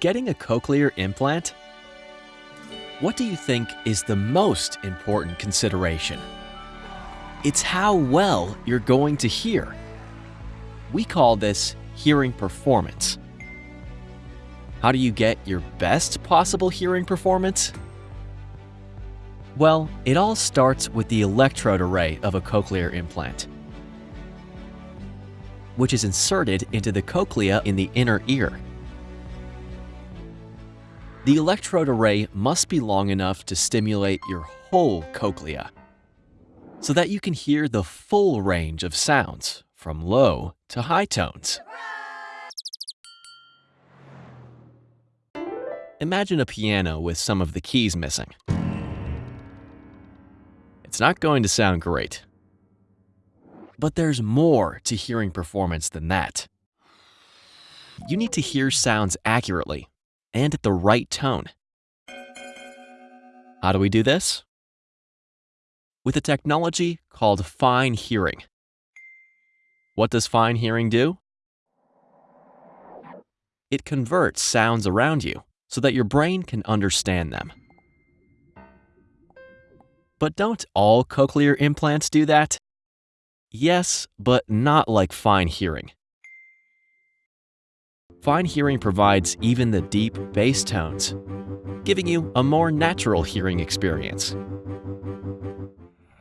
Getting a cochlear implant? What do you think is the most important consideration? It's how well you're going to hear. We call this hearing performance. How do you get your best possible hearing performance? Well, it all starts with the electrode array of a cochlear implant, which is inserted into the cochlea in the inner ear. The electrode array must be long enough to stimulate your whole cochlea so that you can hear the full range of sounds from low to high tones. Imagine a piano with some of the keys missing. It's not going to sound great. But there's more to hearing performance than that. You need to hear sounds accurately and at the right tone. How do we do this? With a technology called fine hearing. What does fine hearing do? It converts sounds around you so that your brain can understand them. But don't all cochlear implants do that? Yes, but not like fine hearing. Fine hearing provides even the deep bass tones, giving you a more natural hearing experience.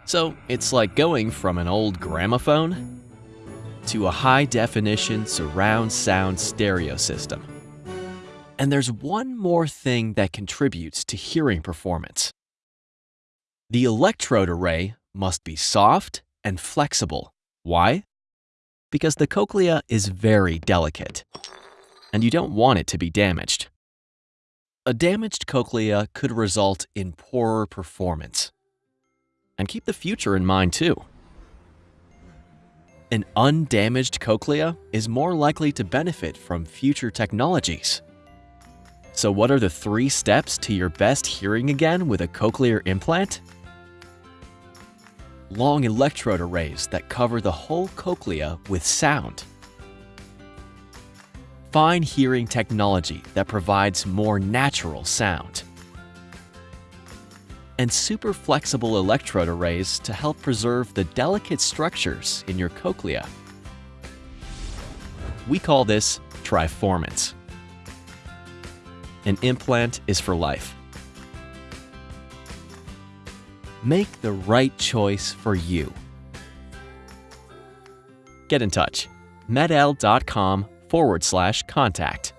So it's like going from an old gramophone to a high definition surround sound stereo system. And there's one more thing that contributes to hearing performance. The electrode array must be soft and flexible. Why? Because the cochlea is very delicate, and you don't want it to be damaged. A damaged cochlea could result in poorer performance. And keep the future in mind too. An undamaged cochlea is more likely to benefit from future technologies. So what are the three steps to your best hearing again with a cochlear implant? Long electrode arrays that cover the whole cochlea with sound. Fine hearing technology that provides more natural sound. And super flexible electrode arrays to help preserve the delicate structures in your cochlea. We call this triformance an implant is for life. Make the right choice for you. Get in touch. medel.com forward slash contact.